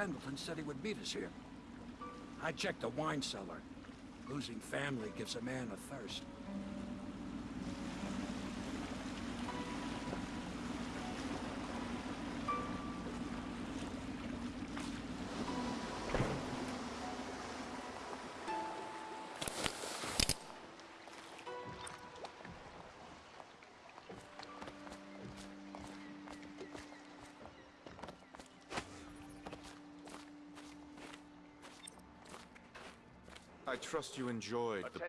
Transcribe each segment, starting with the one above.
Pendleton said he would meet us here. I checked the wine cellar. Losing family gives a man a thirst. Trust you enjoyed the...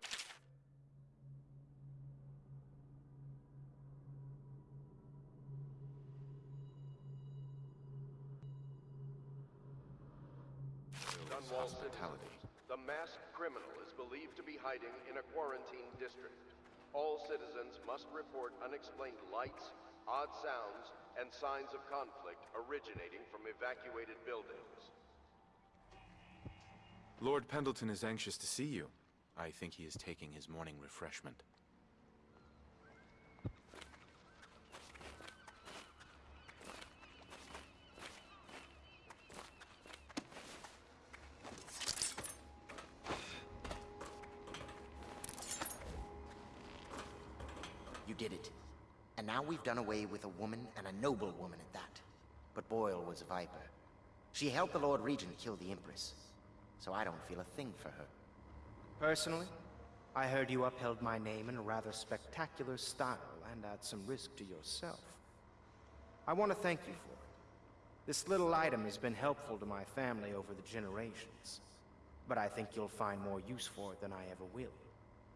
Hospitality. the masked criminal is believed to be hiding in a quarantine district. All citizens must report unexplained lights, odd sounds, and signs of conflict originating from evacuated buildings. Lord Pendleton is anxious to see you. I think he is taking his morning refreshment. You did it. And now we've done away with a woman, and a noble woman at that. But Boyle was a viper. She helped the Lord Regent kill the Empress. So I don't feel a thing for her. Personally, I heard you upheld my name in a rather spectacular style and at some risk to yourself. I want to thank you for it. This little item has been helpful to my family over the generations. But I think you'll find more use for it than I ever will.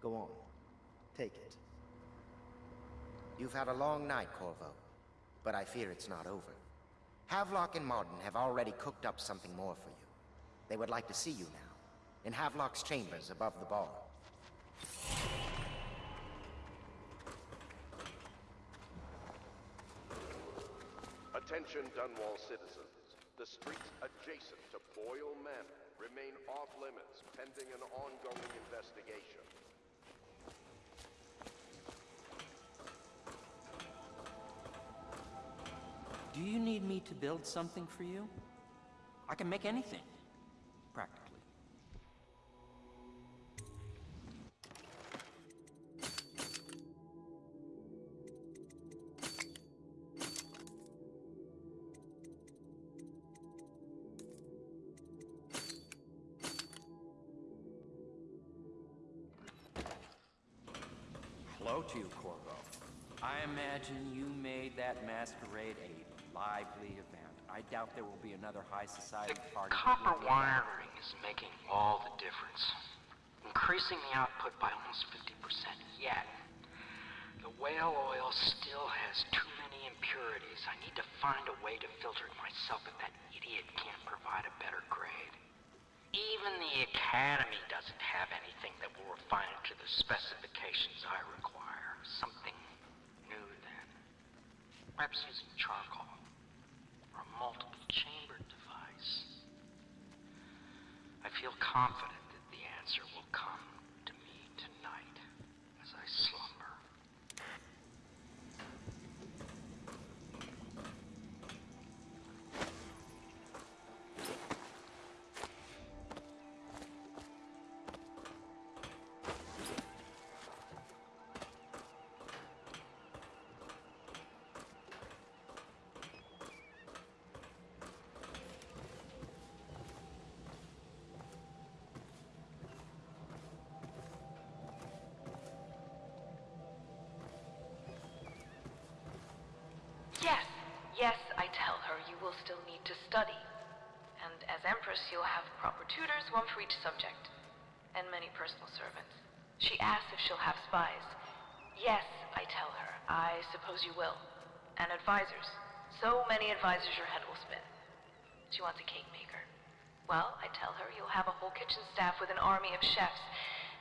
Go on. Take it. You've had a long night, Corvo. But I fear it's not over. Havelock and Martin have already cooked up something more for you. They would like to see you now, in Havelock's chambers above the bar. Attention Dunwall citizens. The streets adjacent to Boyle Manor remain off limits pending an ongoing investigation. Do you need me to build something for you? I can make anything, Hello to you, Corvo. I imagine you made that masquerade a lively event. I doubt there will be another high society The party. that copper wiring is making all the difference. Increasing the output by almost 50%. Yet, the whale oil still has too many impurities. I need to find a way to filter it myself if that idiot can't provide a better grade. Even the Academy doesn't have anything that will refine it to the specifications I require. Something new then. Perhaps using charcoal. Or a multiple chambered device. I feel confident Yes, yes, I tell her you will still need to study. And as Empress, you'll have proper tutors, one for each subject, and many personal servants. She asks if she'll have spies. Yes, I tell her, I suppose you will. And advisors. So many advisors your head will spin. She wants a cake maker. Well, I tell her you'll have a whole kitchen staff with an army of chefs.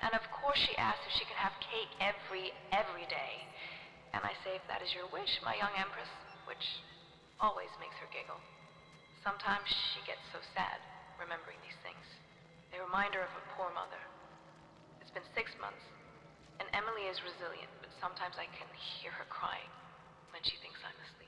And of course she asks if she can have cake every, every day. And I say if that is your wish, my young empress, which always makes her giggle. Sometimes she gets so sad, remembering these things. They remind her of her poor mother. It's been six months, and Emily is resilient, but sometimes I can hear her crying when she thinks I'm asleep.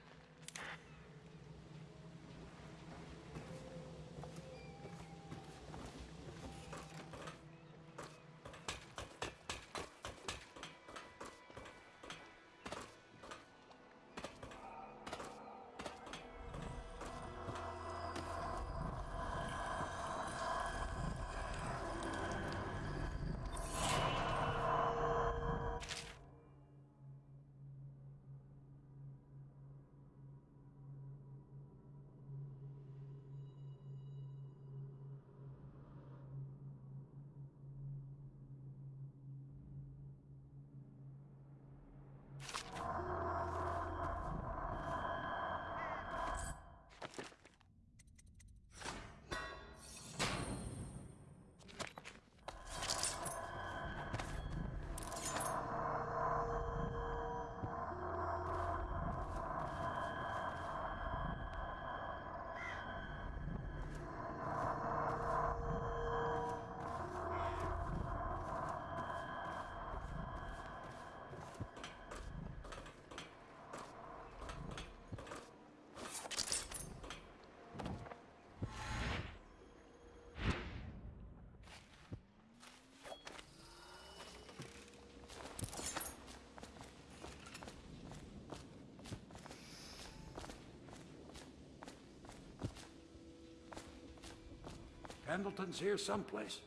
Pendleton's here someplace.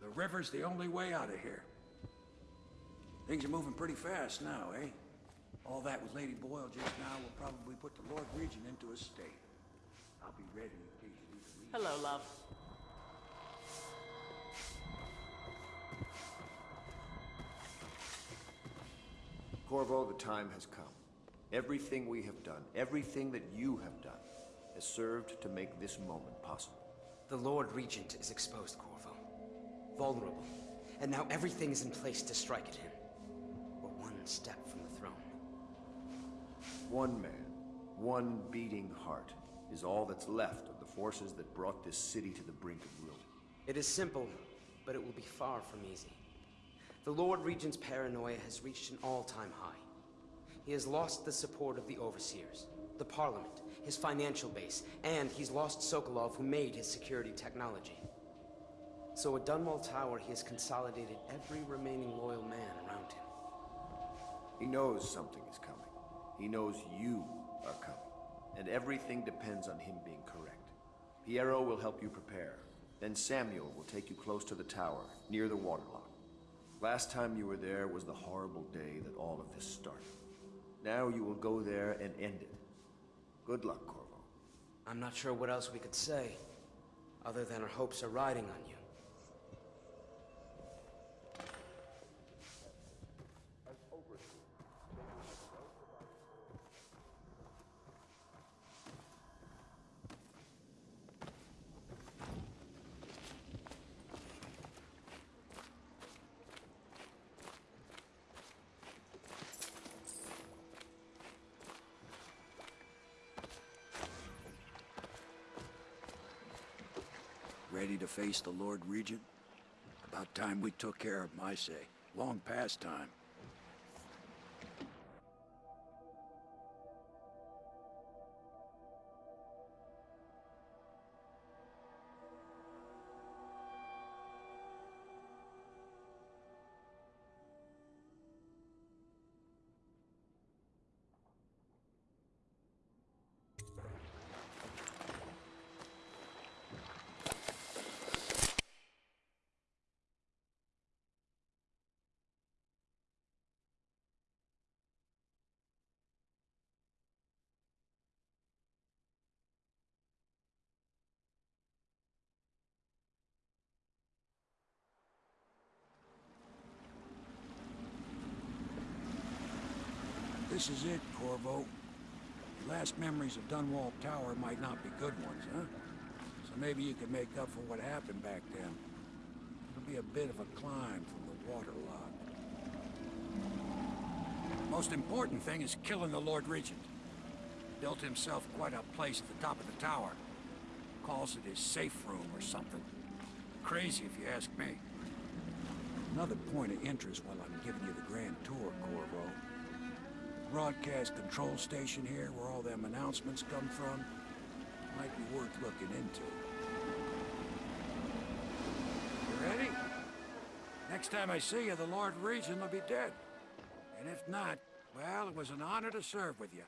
The river's the only way out of here. Things are moving pretty fast now, eh? All that with Lady Boyle just now will probably put the Lord Regent into a state. I'll be ready in case you need to leave. Hello, love. Corvo, the time has come. Everything we have done, everything that you have done, has served to make this moment possible. The Lord Regent is exposed, Corvo. Vulnerable. And now everything is in place to strike at him. We're one step from the throne. One man, one beating heart, is all that's left of the forces that brought this city to the brink of ruin. It is simple, but it will be far from easy. The Lord Regent's paranoia has reached an all-time high. He has lost the support of the Overseers, the Parliament, his financial base, and he's lost Sokolov who made his security technology. So at Dunwall Tower, he has consolidated every remaining loyal man around him. He knows something is coming. He knows you are coming. And everything depends on him being correct. Piero will help you prepare. Then Samuel will take you close to the tower, near the waterlock. Last time you were there was the horrible day that all of this started. Now you will go there and end it. Good luck, Corvo. I'm not sure what else we could say, other than our hopes are riding on you. Ready to face the Lord Regent? About time we took care of my say. Long past time. This is it, Corvo. Your last memories of Dunwall Tower might not be good ones, huh? So maybe you can make up for what happened back then. It'll be a bit of a climb from the waterlock. Most important thing is killing the Lord Regent. Built himself quite a place at the top of the tower. Calls it his safe room or something. Crazy if you ask me. Another point of interest while I'm giving you the grand tour, Corvo. Broadcast control station here, where all them announcements come from, might be worth looking into. You ready? Next time I see you, the Lord Regent will be dead. And if not, well, it was an honor to serve with you.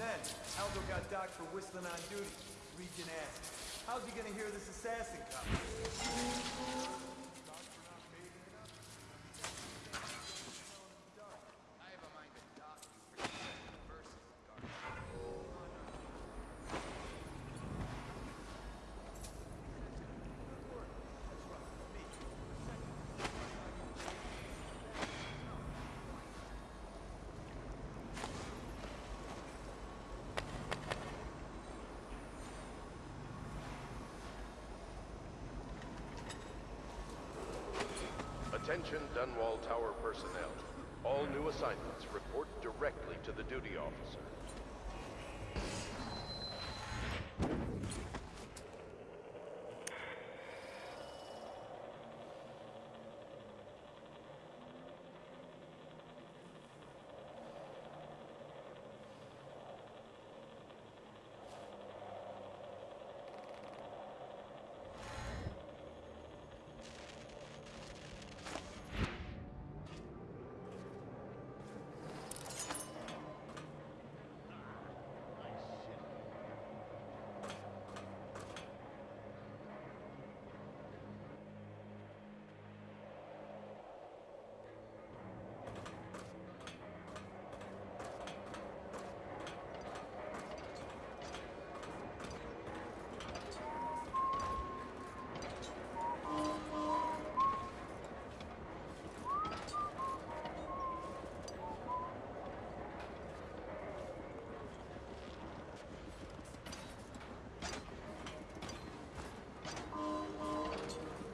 then, Aldo got docked for whistling on duty. Regent asked, how's he gonna hear this assassin come? Attention Dunwall Tower personnel. All new assignments report directly to the duty officer.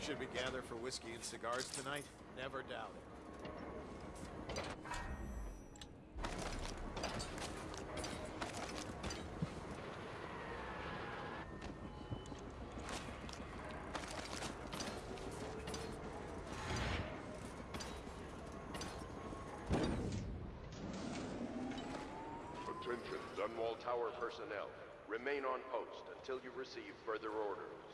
Should we gather for whiskey and cigars tonight? Never doubt it. Attention Dunwall Tower personnel. Remain on post until you receive further orders.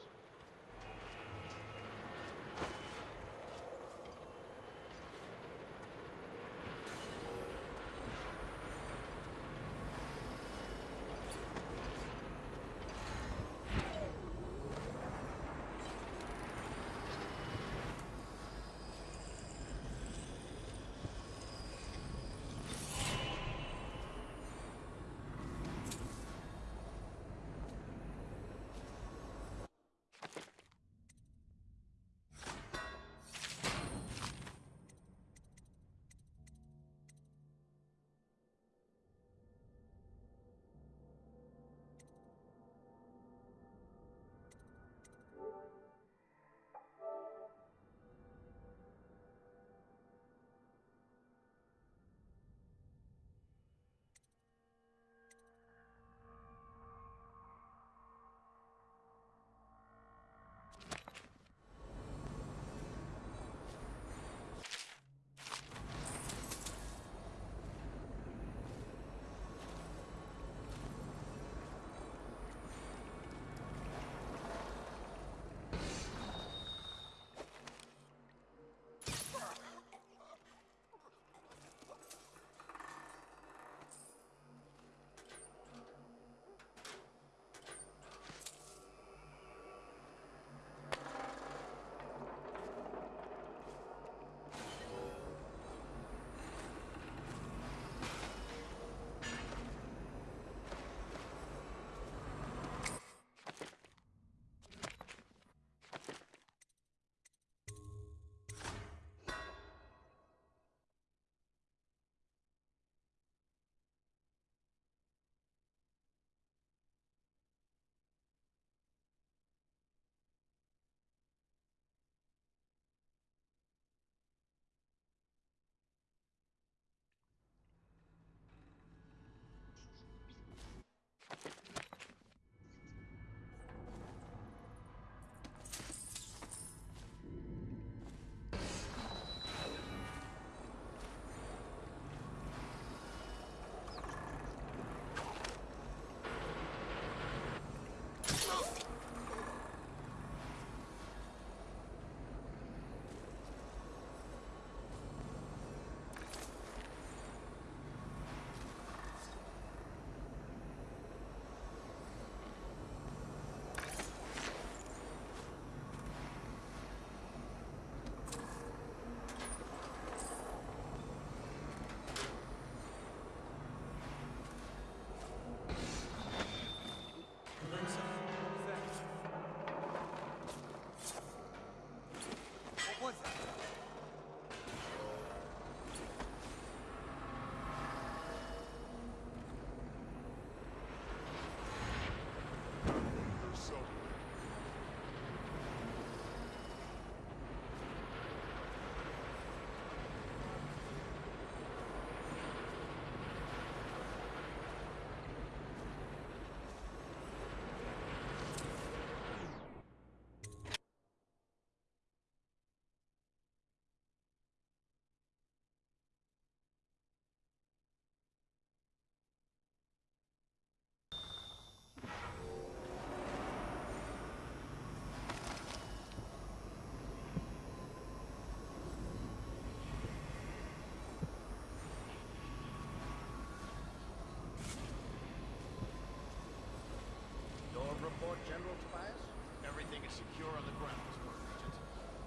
Report, General Tobias? Everything is secure on the grounds, Lord Regent.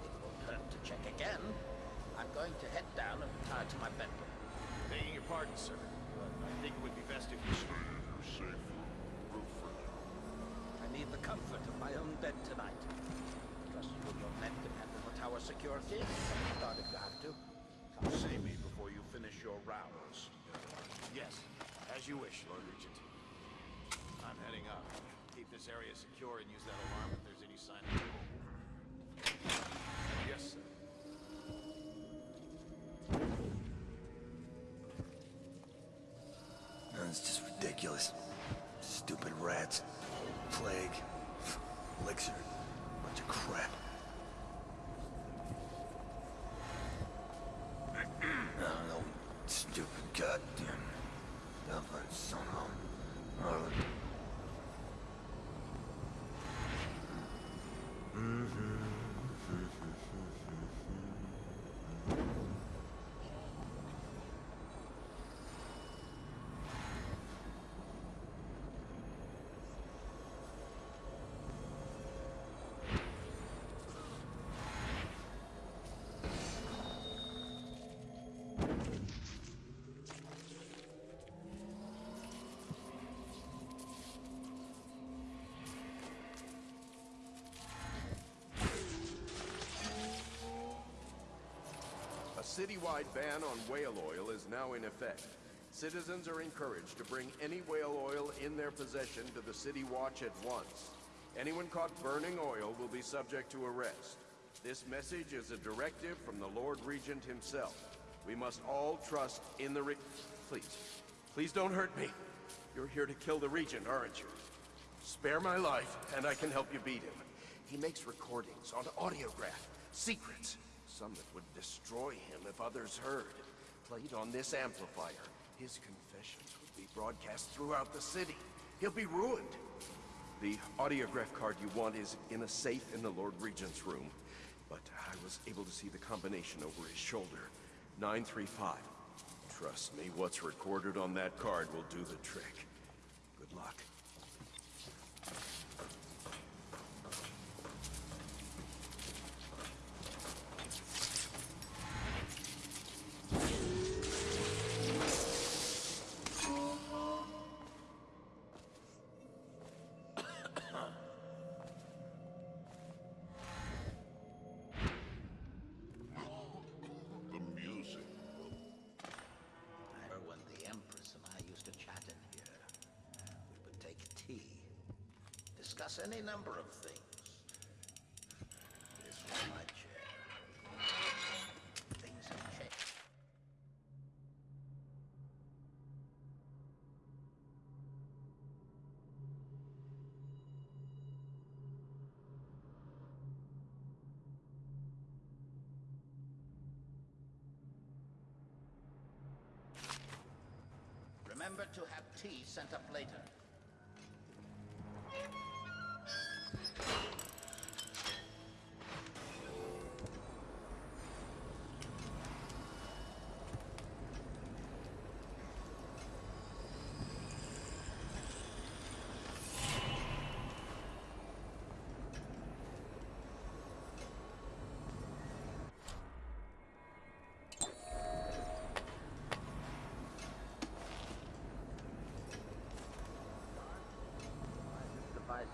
It won't hurt to check again. I'm going to head down and retire to my bedroom. Begging your pardon, sir, but I think it would be best if you stay in your safe room for now. I need the comfort of my own bed tonight. Trust you and your men can handle the tower security. Start if you have to. Come see me before you finish your rounds. Yes, as you wish, Lord Regent. I'm heading up. Keep this area secure and use that alarm if there's any sign of trouble. Yes, sir. It's just ridiculous. Stupid rats. Plague. Elixir. Bunch of crap. Citywide ban on whale oil is now in effect. Citizens are encouraged to bring any whale oil in their possession to the City Watch at once. Anyone caught burning oil will be subject to arrest. This message is a directive from the Lord Regent himself. We must all trust in the re- Please, please don't hurt me. You're here to kill the Regent, aren't you? Spare my life, and I can help you beat him. He makes recordings on audiograph, secrets, some that would destroy him if others heard. Played on this amplifier, his confessions would be broadcast throughout the city. He'll be ruined. The audiograph card you want is in a safe in the Lord Regent's room. But I was able to see the combination over his shoulder. 935. Trust me, what's recorded on that card will do the trick. Good luck. Any number of things. This was my chair. Things have changed. Remember to have tea sent up later.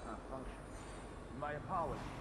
Not functioning. My apologies,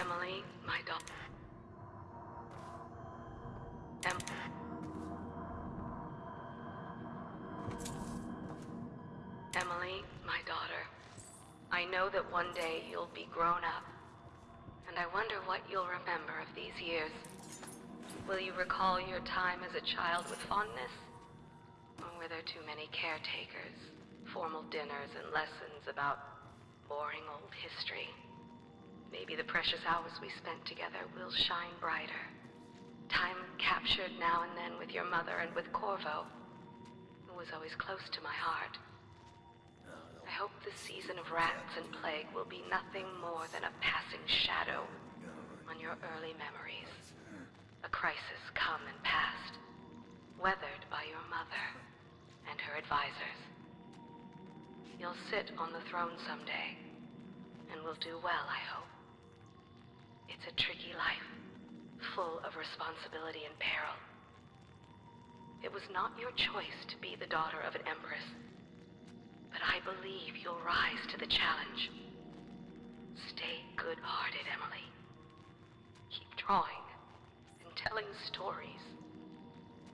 Emily, my daughter. Em Emily, my daughter. I know that one day you'll be grown up. And I wonder what you'll remember of these years. Will you recall your time as a child with fondness? Or were there too many caretakers, formal dinners, and lessons about boring old history? Maybe the precious hours we spent together will shine brighter. Time captured now and then with your mother and with Corvo, who was always close to my heart. I hope the season of rats and plague will be nothing more than a passing shadow on your early memories. A crisis come and past, weathered by your mother and her advisors. You'll sit on the throne someday, and will do well, I hope. It's a tricky life, full of responsibility and peril. It was not your choice to be the daughter of an empress, but I believe you'll rise to the challenge. Stay good-hearted, Emily. Keep drawing and telling stories,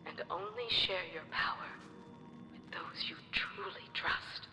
and only share your power with those you truly trust.